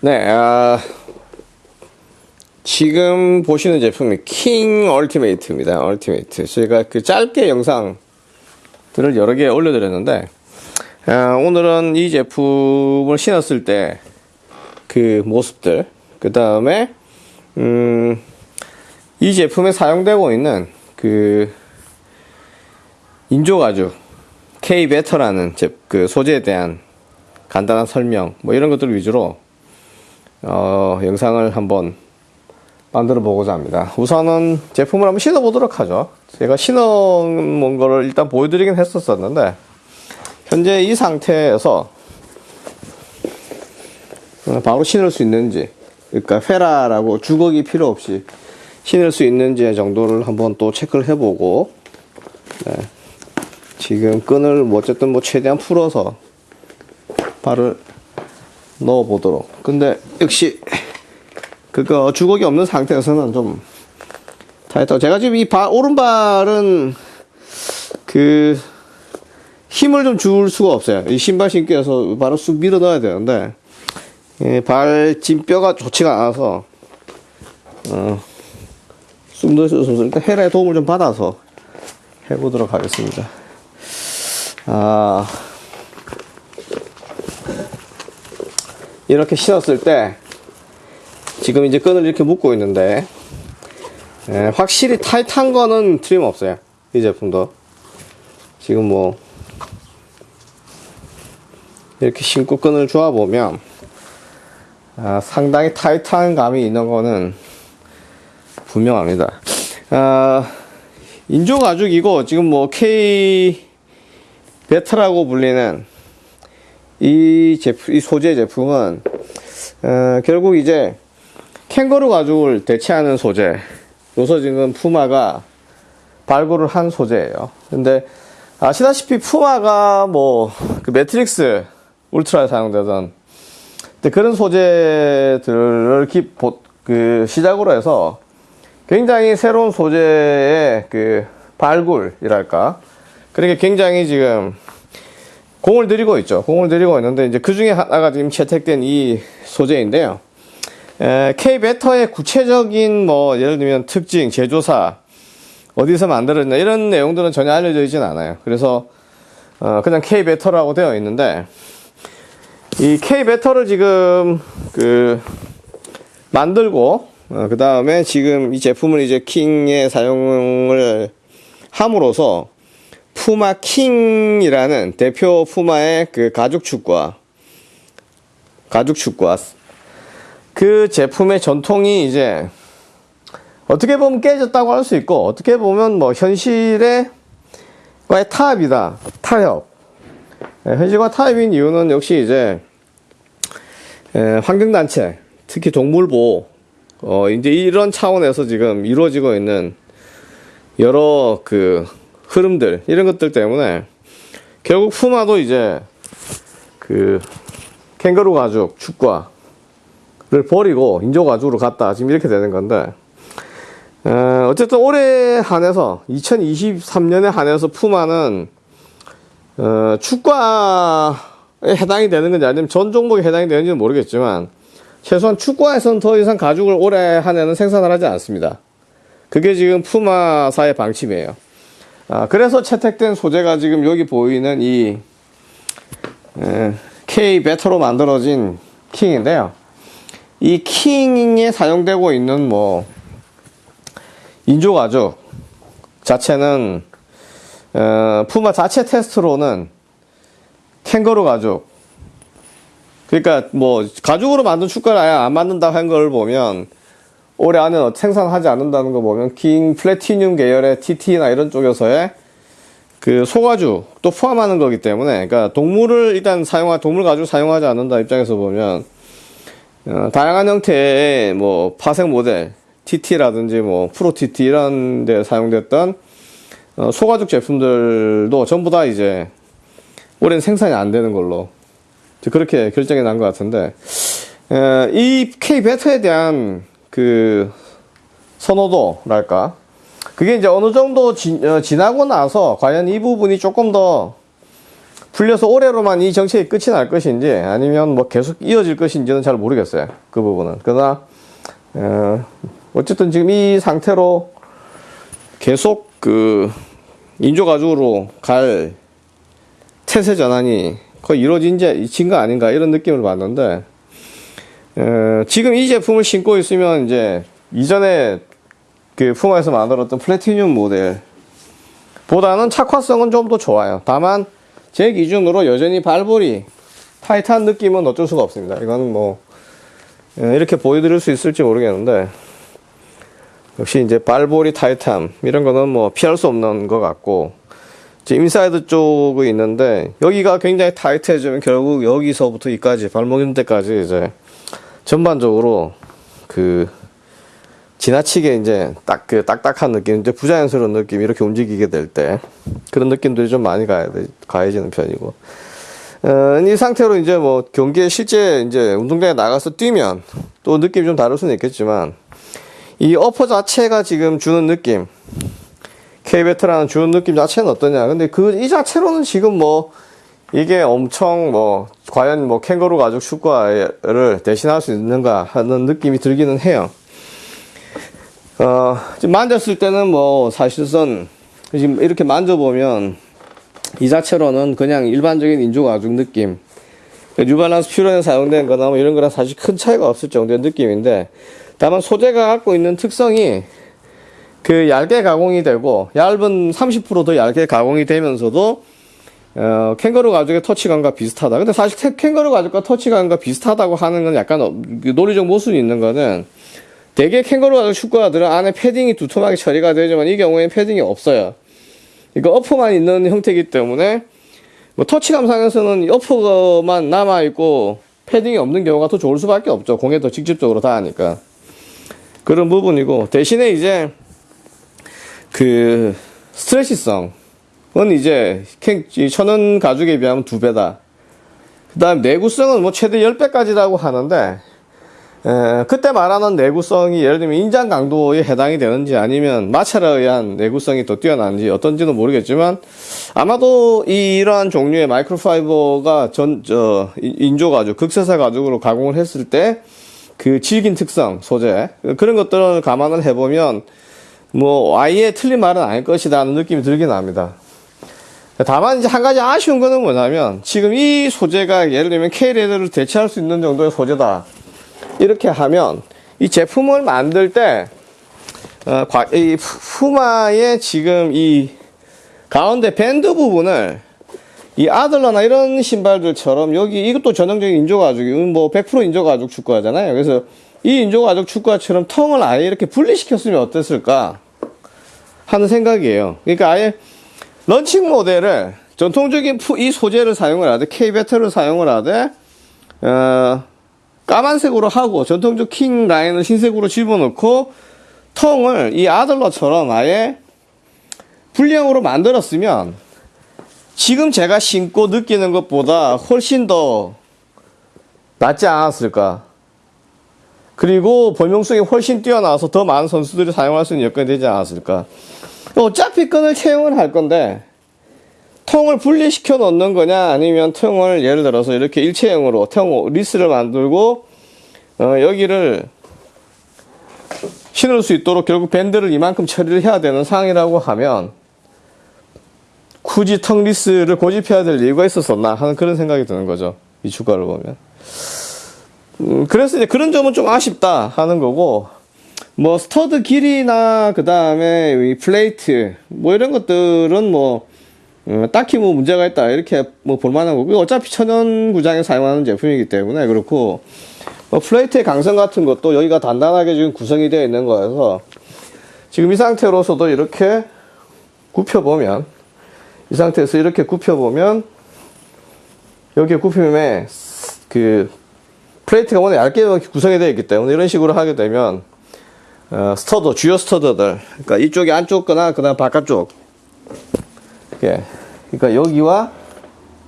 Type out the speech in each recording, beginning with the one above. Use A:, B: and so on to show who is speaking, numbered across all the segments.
A: 네, 아, 지금 보시는 제품이 킹 얼티메이트입니다. 얼티메이트. 저희가 그 짧게 영상들을 여러 개 올려드렸는데, 아, 오늘은 이 제품을 신었을 때 그 모습들, 그 다음에, 음, 이 제품에 사용되고 있는 그 인조가죽 K-베터라는 그 소재에 대한 간단한 설명, 뭐 이런 것들 위주로 어, 영상을 한번 만들어 보고자 합니다. 우선은 제품을 한번 신어 보도록 하죠. 제가 신어 본 거를 일단 보여드리긴 했었었는데 현재 이 상태에서 바로 신을 수 있는지 그러니까 페라라고 주걱이 필요 없이 신을 수 있는지 정도를 한번 또 체크를 해보고 네. 지금 끈을 뭐 어쨌든 뭐 최대한 풀어서 발을 넣어 보도록. 근데 역시 그거 주걱이 없는 상태에서는 좀 타이트 제가 지금 이 발, 오른발은 그 힘을 좀 줄 수가 없어요. 이 신발 신기 위해서 발을 쑥 밀어 넣어야 되는데 예, 발 찐뼈가 좋지가 않아서 어, 쑥 넣을 수 없어서 일단 헤라의 도움을 좀 받아서 해보도록 하겠습니다. 아 이렇게 신었을 때 지금 이제 끈을 이렇게 묶고 있는데 예, 확실히 타이트한 거는 틀림없어요 이 제품도. 지금 뭐 이렇게 신고 끈을 조아 보면 아, 상당히 타이트한 감이 있는 거는 분명합니다. 아, 인조 가죽이고 지금 뭐 K 베트라고 불리는 이 제품, 이 소재 제품은 어, 결국 이제 캥거루 가죽을 대체하는 소재. 요서 지금 푸마가 발굴을 한 소재예요. 근데 아시다시피 푸마가 뭐 그 Matryx Ultra에 사용되던 그런 소재들을 기, 그 시작으로 해서 굉장히 새로운 소재의 그 발굴이랄까. 그러니까 굉장히 지금 공을 들이고 있죠. 공을 들이고 있는데 이제 그 중에 하나가 지금 채택된 이 소재인데요. K-Better의 구체적인 뭐 예를 들면 특징, 제조사 어디서 만들었냐 이런 내용들은 전혀 알려져 있진 않아요. 그래서 어 그냥 K 베터라고 되어 있는데 이 K 베터를 지금 그 만들고 어 그 다음에 지금 이 제품을 이제 킹에 사용을 함으로써 푸마 킹이라는 대표 푸마의 그 가죽 축과 가죽 축과 그 제품의 전통이 이제 어떻게 보면 깨졌다고 할 수 있고 어떻게 보면 뭐 현실의 과의 타협이다. 타협. 예, 현실과 타협인 이유는 역시 이제 예, 환경단체 특히 동물보호 어 이제 이런 차원에서 지금 이루어지고 있는 여러 그 흐름들 이런 것들 때문에 결국 푸마도 이제 그 캥거루 가죽 축과를 버리고 인조 가죽으로 갔다 지금 이렇게 되는 건데 어, 어쨌든 올해 한해서 2023년에 한해서 푸마는 어, 축과에 해당이 되는 건지 아니면 전 종목에 해당이 되는지는 모르겠지만 최소한 축구에서는 더 이상 가죽을 올해 한해는 생산을 하지 않습니다. 그게 지금 푸마사의 방침이에요. 아, 그래서 채택된 소재가 지금 여기 보이는 이 에, K 베터로 만들어진 킹인데요. 이 킹에 사용되고 있는 뭐 인조 가죽 자체는 어, 푸마 자체 테스트로는 캥거루 가죽 그러니까 뭐 가죽으로 만든 축구를 아예 안 만든다고 한걸 보면 올해 안에 생산하지 않는다는 거 보면 킹 플래티늄 계열의 TT나 이런 쪽에서의 그 소가죽도 포함하는 거기 때문에 그러니까 동물을 일단 사용하 동물 가죽 사용하지 않는다 입장에서 보면 어, 다양한 형태의 뭐 파생 모델 TT라든지 뭐 프로 TT 이런 데 사용됐던 어, 소가죽 제품들도 전부 다 이제 올해는 생산이 안 되는 걸로 그렇게 결정이 난 것 같은데 에, 이 K 베터에 대한 그 선호도랄까 그게 이제 어느 정도 지, 어, 지나고 나서 과연 이 부분이 조금 더 풀려서 올해로만 이 정책이 끝이 날 것인지 아니면 뭐 계속 이어질 것인지는 잘 모르겠어요. 그 부분은. 그러나 어, 어쨌든 지금 이 상태로 계속 그 인조가죽으로 갈 태세 전환이 거의 이루어진 거 아닌가 이런 느낌을 받는데 어, 지금 이 제품을 신고 있으면 이제 이전에 그 푸마에서 만들었던 플래티늄 모델 보다는 착화성은 좀 더 좋아요. 다만 제 기준으로 여전히 발볼이 타이트한 느낌은 어쩔 수가 없습니다. 이거는 뭐 어, 이렇게 보여드릴 수 있을지 모르겠는데 역시 이제 발볼이 타이트함 이런 거는 뭐 피할 수 없는 것 같고 이제 인사이드 쪽이 있는데 여기가 굉장히 타이트해지면 결국 여기서부터 이까지 발목 인대까지 이제 전반적으로 그 지나치게 이제 딱 그 딱딱한 느낌, 이제 부자연스러운 느낌 이렇게 움직이게 될 때 그런 느낌들이 좀 많이 가야 돼, 가해지는 편이고. 어, 이 상태로 이제 뭐 경기에 실제 이제 운동장에 나가서 뛰면 또 느낌이 좀 다를 수는 있겠지만 이 어퍼 자체가 지금 주는 느낌, K베트라는 주는 느낌 자체는 어떠냐. 근데 그 이 자체로는 지금 뭐 이게 엄청 뭐 과연 뭐 캥거루 가죽 축구화를 대신할 수 있는가 하는 느낌이 들기는 해요. 어, 지금 만졌을 때는 뭐 사실상 지금 이렇게 만져보면 이 자체로는 그냥 일반적인 인조 가죽 느낌. 뉴발란스 퓨런에 사용된 거나 뭐 이런 거랑 사실 큰 차이가 없을 정도의 느낌인데 다만 소재가 갖고 있는 특성이 그 얇게 가공이 되고 얇은 30%더 얇게 가공이 되면서도 어, 캥거루 가죽의 터치감과 비슷하다. 근데 사실 태- 캥거루 가죽과 터치감과 비슷하다고 하는 건 약간 어, 그 논리적 모순이 있는 거는 대개 캥거루 가죽 축구화들은 안에 패딩이 두툼하게 처리가 되지만 이 경우에는 패딩이 없어요. 이거 어퍼만 있는 형태이기 때문에 뭐 터치감 상에서는 어퍼만 남아 있고 패딩이 없는 경우가 더 좋을 수밖에 없죠. 공에 더 직접적으로 닿으니까 그런 부분이고 대신에 이제 그 스트레치성 은 이제 천연 가죽에 비하면 두 배다. 그 다음 내구성은 뭐 최대 10배까지라고 하는데 에, 그때 말하는 내구성이 예를 들면 인장 강도에 해당이 되는지 아니면 마찰에 의한 내구성이 더 뛰어나는지 어떤지는 모르겠지만 아마도 이, 이러한 종류의 마이크로파이버가 전, 저, 인- 인조 가죽, 극세사 가죽으로 가공을 했을 때 그 질긴 특성, 소재, 그런 것들을 감안을 해보면 뭐 아예 틀린 말은 아닐 것이다 하는 느낌이 들긴 합니다. 다만 이제 한 가지 아쉬운 거는 뭐냐면 지금 이 소재가 예를 들면 K레더를 대체할 수 있는 정도의 소재다. 이렇게 하면 이 제품을 만들 때 어, 과- 이 푸- 푸마의 지금 이 가운데 밴드 부분을 이 아들러나 이런 신발들처럼 여기 이것도 전형적인 인조 가죽이 뭐 100% 인조 가죽 축구하잖아요. 그래서 이 인조 가죽 축구화처럼 텅을 아예 이렇게 분리시켰으면 어땠을까 하는 생각이에요. 그러니까 아예 런칭 모델을 전통적인 푸- 이 소재를 사용을 하되 K-Better를 사용을 하되 어, 까만색으로 하고 전통적 King 라인을 흰색으로 집어넣고 tongue을 이 아들러처럼 아예 분리형으로 만들었으면 지금 제가 신고 느끼는 것보다 훨씬 더 낫지 않았을까. 그리고 범용성이 훨씬 뛰어나서 더 많은 선수들이 사용할 수 있는 여건이 되지 않았을까. 어차피 끈을 채용을 할 건데, tongue을 분리시켜 넣는 거냐, 아니면 tongue을 예를 들어서 이렇게 일체형으로 tongueless를 만들고, 어, 여기를 신을 수 있도록 결국 밴드를 이만큼 처리를 해야 되는 상황이라고 하면, 굳이 tongueless를 고집해야 될 이유가 있었었나 하는 그런 생각이 드는 거죠. 이 축구화를 보면. 음, 그래서 이제 그런 점은 좀 아쉽다 하는 거고, 뭐, stud 길이나, 그 다음에 이 플레이트, 뭐 이런 것들은 뭐, 음, 딱히 뭐 문제가 있다, 이렇게 뭐 볼만한 거고, 어차피 천연 구장에 사용하는 제품이기 때문에 그렇고, 뭐 플레이트의 강성 같은 것도 여기가 단단하게 지금 구성이 되어 있는 거여서, 지금 이 상태로서도 이렇게 굽혀보면, 이 상태에서 이렇게 굽혀보면, 여기에 굽힘에 그 플레이트가 워낙 얇게 구성이 되어 있기 때문에 이런 식으로 하게 되면 어, stud, 주요 stud들. 그러니까 이쪽이 안쪽 거나 그 다음 바깥쪽. 이렇게. 그러니까 여기와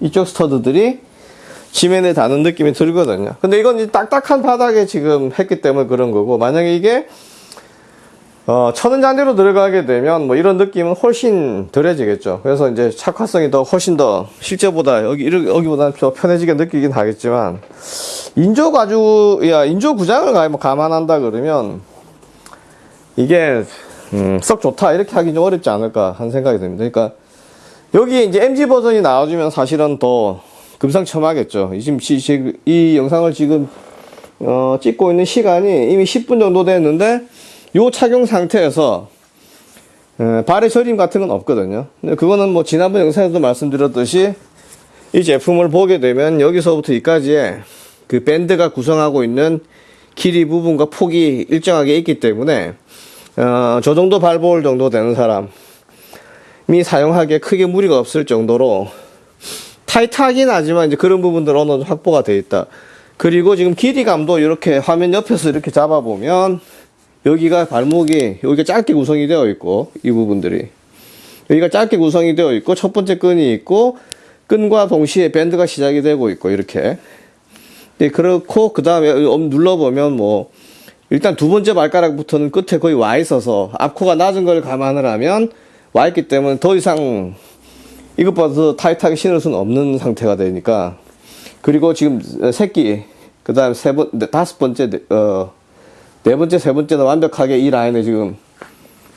A: 이쪽 stud들이 지면에 닿는 느낌이 들거든요. 근데 이건 딱딱한 바닥에 지금 했기 때문에 그런 거고 만약에 이게 어, 천연 잔디로 들어가게 되면 뭐 이런 느낌은 훨씬 덜해지겠죠. 그래서 이제 착화성이 더 훨씬 더 실제보다 여기 여기보다는 더 편해지게 느끼긴 하겠지만 인조 가죽 야 인조 구장을 가- 뭐 감안한다 그러면 이게 음, 썩 좋다 이렇게 하기 좀 어렵지 않을까 하는 생각이 듭니다. 그러니까 여기에 이제 MG 버전이 나와주면 사실은 더 금상첨화겠죠. 이 지금 이 영상을 지금 어, 찍고 있는 시간이 이미 10분 정도 됐는데 요 착용 상태에서 에, 발의 저림 같은 건 없거든요. 근데 그거는 뭐 지난번 영상에도 말씀드렸듯이 이 제품을 보게 되면 여기서부터 여기까지의 그 밴드가 구성하고 있는 길이 부분과 폭이 일정하게 있기 때문에 어, 저 정도 발볼 정도 되는 사람이 사용하기에 크게 무리가 없을 정도로 타이트하긴 하지만 이제 그런 부분들은 어느 정도 확보가 돼 있다. 그리고 지금 길이감도 이렇게 화면 옆에서 이렇게 잡아보면 여기가 발목이 여기가 짧게 구성이 되어 있고 이 부분들이 여기가 짧게 구성이 되어 있고 첫 번째 끈이 있고 끈과 동시에 밴드가 시작이 되고 있고 이렇게 네, 그렇고 그 다음에 눌러보면 뭐 일단 두 번째 발가락부터는 끝에 거의 와 있어서 앞코가 낮은 걸 감안을 하면 와 있기 때문에 더 이상 이것보다 더 타이트하게 신을 수는 없는 상태가 되니까. 그리고 지금 새끼 그 다음 세 번 다섯 번째 어 네 번째 세 번째는 완벽하게 이 라인에 지금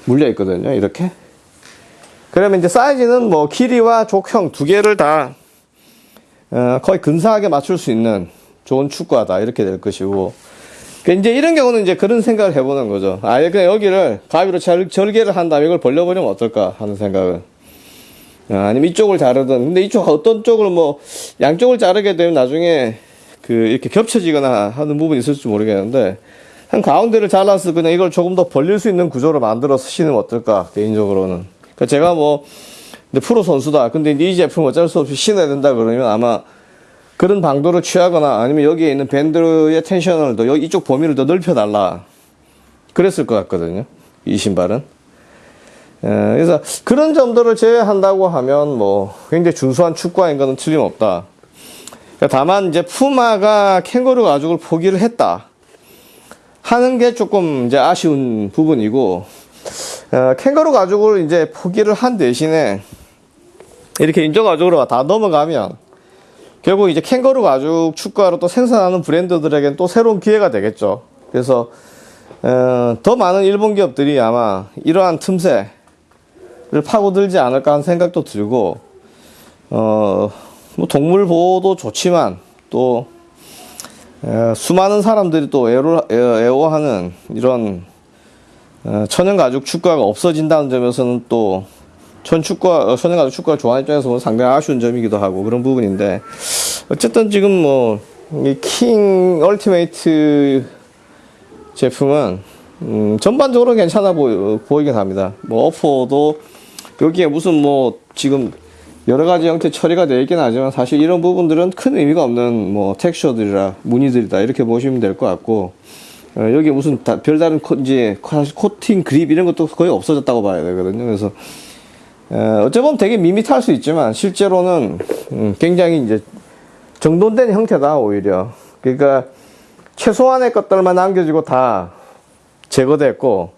A: 물려 있거든요 이렇게. 그러면 이제 사이즈는 뭐 길이와 족형 두 개를 다 어, 거의 근사하게 맞출 수 있는 좋은 축구하다 이렇게 될 것이고. 그 이제 이런 경우는 이제 그런 생각을 해보는 거죠. 아예 그냥 여기를 가위로 절, 절개를 한 다음에 이걸 벌려버리면 어떨까 하는 생각을. 아, 아니면 이쪽을 자르든. 근데 이쪽 어떤 쪽을 뭐 양쪽을 자르게 되면 나중에 그 이렇게 겹쳐지거나 하는 부분이 있을지 모르겠는데 한 가운데를 잘라서 그냥 이걸 조금 더 벌릴 수 있는 구조로 만들어서 신으면 어떨까 개인적으로는. 그러니까 제가 뭐 프로 선수다. 근데 이 제품 어쩔 수 없이 신어야 된다 그러면 아마 그런 방도를 취하거나 아니면 여기에 있는 밴드의 텐션을 더 여기 이쪽 범위를 더 넓혀달라. 그랬을 것 같거든요. 이 신발은. 예, 그래서 그런 점들을 제외한다고 하면 뭐 굉장히 준수한 축구화인 것은 틀림없다. 그러니까 다만 이제 푸마가 캥거루 가죽을 포기를 했다. 하는 게 조금 이제 아쉬운 부분이고 어, 캥거루 가죽을 이제 포기를 한 대신에 이렇게 인조 가죽으로 다 넘어가면 결국 이제 캥거루 가죽 축구화로 또 생산하는 브랜드들에게는 또 새로운 기회가 되겠죠. 그래서 어, 더 많은 일본 기업들이 아마 이러한 틈새 를 파고들지 않을까 하는 생각도 들고 어, 뭐 동물 보호도 좋지만 또 에, 수많은 사람들이 또 애호하는 이런 어, 천연 가죽 축구가 없어진다는 점에서는 또 천축구와 어, 천연 가죽 축구를 좋아하는 입장에서는 상당히 아쉬운 점이기도 하고 그런 부분인데 어쨌든 지금 뭐 이 King Ultimate 제품은 음, 전반적으로 괜찮아 보이, 보이긴 합니다. 뭐 upper도 여기에 무슨 뭐 지금 여러 가지 형태 처리가 되어 있긴 하지만 사실 이런 부분들은 큰 의미가 없는 뭐 texture들이라 무늬들이다 이렇게 보시면 될 것 같고 어, 여기 무슨 다, 별다른 코, 이제 사실 코팅 그립 이런 것도 거의 없어졌다고 봐야 되거든요. 그래서 어, 어찌 보면 되게 밋밋할 수 있지만 실제로는 음, 굉장히 이제 정돈된 형태다 오히려 그러니까 최소한의 것들만 남겨지고 다 제거됐고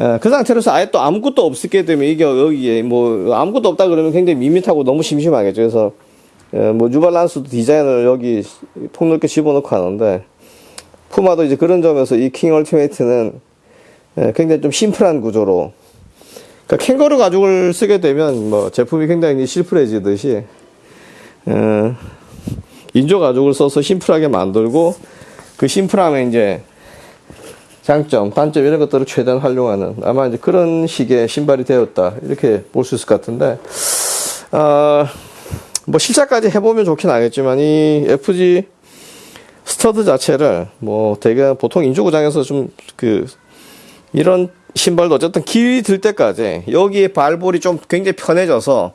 A: 예, 그 상태로서 아예 또 아무것도 없게 되면 이게 여기에 뭐 아무것도 없다 그러면 굉장히 밋밋하고 너무 심심하겠죠. 그래서 예, 뭐 뉴발란스도 디자인을 여기 폭넓게 집어넣고 하는데 푸마도 이제 그런 점에서 이 킹 얼티메이트는 예, 굉장히 좀 심플한 구조로 그러니까 캥거루 가죽을 쓰게 되면 뭐 제품이 굉장히 실플해지듯이 예, 인조 가죽을 써서 심플하게 만들고 그 심플함에 이제 장점, 단점 이런 것들을 최대한 활용하는 아마 이제 그런 식의 신발이 되었다 이렇게 볼 수 있을 것 같은데 어, 뭐 실착까지 해보면 좋긴 하겠지만 이 FG stud 자체를 뭐 되게 보통 인조 구장에서 좀 그 이런 신발도 어쨌든 길이 들 때까지 여기에 발볼이 좀 굉장히 편해져서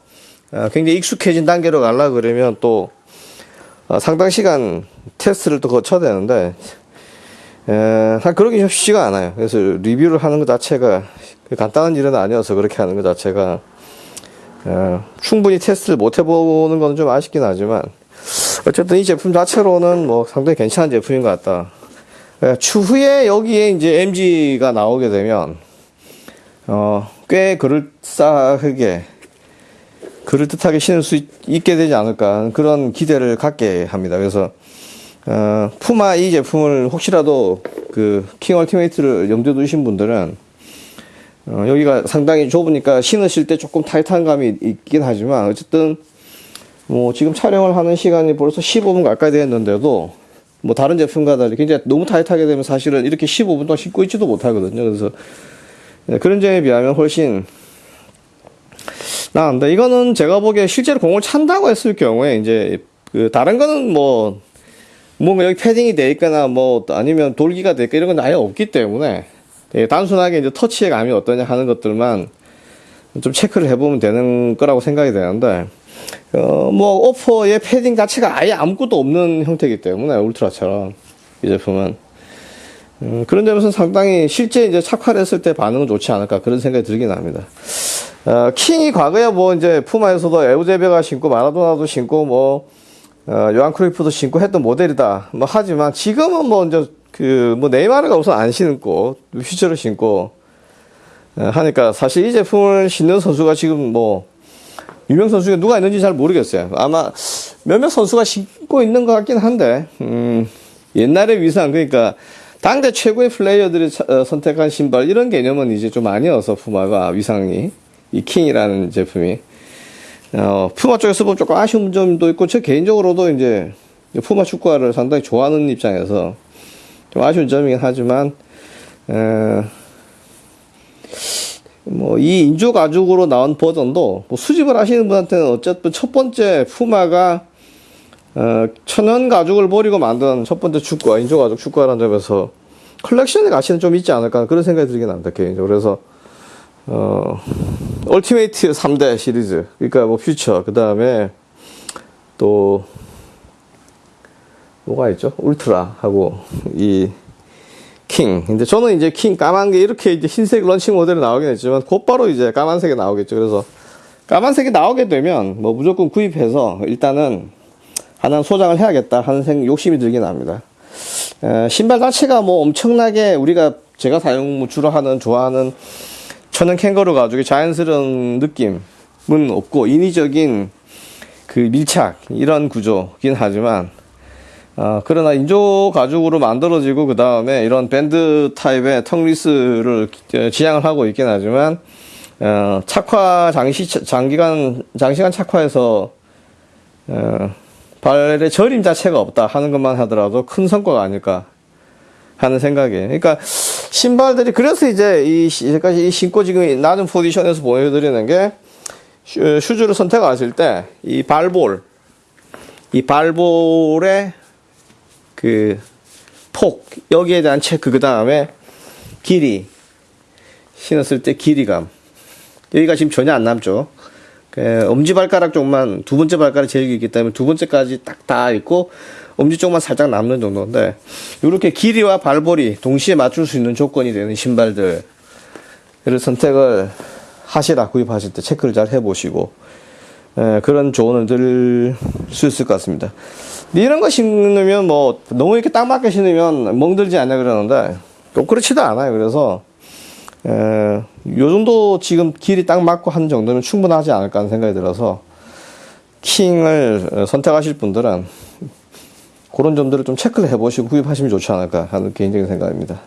A: 어, 굉장히 익숙해진 단계로 가려 그러면 또 어, 상당 시간 테스트를 또 거쳐야 되는데 에, 그러기 좀 쉽지가 않아요. 그래서 리뷰를 하는 것 자체가 간단한 일은 아니어서 그렇게 하는 것 자체가 에, 충분히 테스트를 못 해보는 건 좀 아쉽긴 하지만 어쨌든 이 제품 자체로는 뭐 상당히 괜찮은 제품인 것 같다. 에, 추후에 여기에 이제 MG가 나오게 되면 어, 꽤 그럴싸하게 그럴듯하게 신을 수 있, 있게 되지 않을까 그런 기대를 갖게 합니다. 그래서 어, 푸마 이 제품을 혹시라도 그 킹 얼티메이트를 염두에 두신 분들은 어, 여기가 상당히 좁으니까 신으실 때 조금 타이트한 감이 있긴 하지만 어쨌든 뭐 지금 촬영을 하는 시간이 벌써 15분 가까이 되었는데도 뭐 다른 제품과 달리 굉장히 너무 타이트하게 되면 사실은 이렇게 15분 동안 신고 있지도 못하거든요. 그래서 네, 그런 점에 비하면 훨씬 나은데 이거는 제가 보기에 실제로 공을 찬다고 했을 경우에 이제 그 다른 거는 뭐 뭔가 여기 패딩이 돼 있거나 뭐 아니면 돌기가 돼 있거나 이런 건 아예 없기 때문에 되게 단순하게 이제 터치의 감이 어떠냐 하는 것들만 좀 체크를 해보면 되는 거라고 생각이 되는데 어 뭐 오퍼의 패딩 자체가 아예 아무것도 없는 형태이기 때문에 울트라처럼 이 제품은 음, 그런 점에서 상당히 실제 이제 착화를 했을 때 반응은 좋지 않을까 그런 생각이 들긴 합니다. 어, 킹이 과거에 뭐 이제 푸마에서도 에우제베가 신고 마라도나도 신고 뭐 어, 요한 크루이프도 신고 했던 모델이다. 뭐 하지만 지금은 뭐 이제 그 뭐 네이마르가 우선 안 신고 퓨처를 신고 어, 하니까 사실 이 제품을 신는 선수가 지금 뭐 유명 선수 중에 누가 있는지 잘 모르겠어요. 아마 몇몇 선수가 신고 있는 것 같긴 한데 음, 옛날의 위상 그러니까 당대 최고의 플레이어들이 차- 어, 선택한 신발 이런 개념은 이제 좀 아니어서 푸마가 위상이 이 킹이라는 제품이 어, 푸마 쪽에서 보면 조금 아쉬운 점도 있고 저 개인적으로도 이제 푸마 축구화를 상당히 좋아하는 입장에서 좀 아쉬운 점이긴 하지만 어, 뭐 이 인조 가죽으로 나온 버전도 뭐 수집을 하시는 분한테는 어쨌든 첫 번째 푸마가 어, 천연 가죽을 버리고 만든 첫 번째 축구화 인조 가죽 축구화라는 점에서 컬렉션의 가치는 좀 있지 않을까 그런 생각이 들긴 합니다 개인적으로. 그래서 어, Ultimate 3대 시리즈 그러니까 뭐 퓨처 그 다음에 또 뭐가 있죠? 울트라 하고 이 킹. 근데 저는 이제 킹 까만 게 이렇게 이제 흰색 런칭 모델이 나오긴 했지만 곧바로 이제 까만색이 나오겠죠. 그래서 까만색이 나오게 되면 뭐 무조건 구입해서 일단은 하나 소장을 해야겠다 하는 생 욕심이 들긴 합니다. 에, 신발 자체가 뭐 엄청나게 우리가 제가 사용 뭐 주로 하는 좋아하는 천연 캥거루 가죽의 자연스러운 느낌은 없고 인위적인 그 밀착 이런 구조긴 하지만 어, 그러나 인조 가죽으로 만들어지고 그 다음에 이런 밴드 타입의 텅리스를 기- 지향을 하고 있긴 하지만 어, 착화 장시 장기간 장시간 착화해서 어, 발의 저림 자체가 없다 하는 것만 하더라도 큰 성과가 아닐까 하는 생각이. 그러니까 신발들이 그래서 이제 이이 신고 지금 낮은 포지션에서 보여드리는 게 슈- 슈즈를 선택하실 때 이 발볼 이 발볼의 그 폭 여기에 대한 체크 그 다음에 길이. 신었을 때 길이감. 여기가 지금 전혀 안 남죠. 그 엄지 발가락 쪽만 두 번째 발가락 제일 길기 때문에 두 번째까지 딱 다 있고 엄지 쪽만 살짝 남는 정도인데 이렇게 길이와 발볼이 동시에 맞출 수 있는 조건이 되는 신발들을 선택을 하시라 구입하실 때 체크를 잘 해보시고 예, 그런 조언을 드릴 수 있을 것 같습니다. 이런 거 신으면 뭐 너무 이렇게 딱 맞게 신으면 멍들지 않냐 그러는데 꼭 그렇지도 않아요. 그래서 에, 요 정도 지금 길이 딱 맞고 한 정도면 충분하지 않을까 하는 생각이 들어서 킹을 어, 선택하실 분들은 그런 점들을 좀 체크를 해보시고 구입하시면 좋지 않을까 하는 개인적인 생각입니다.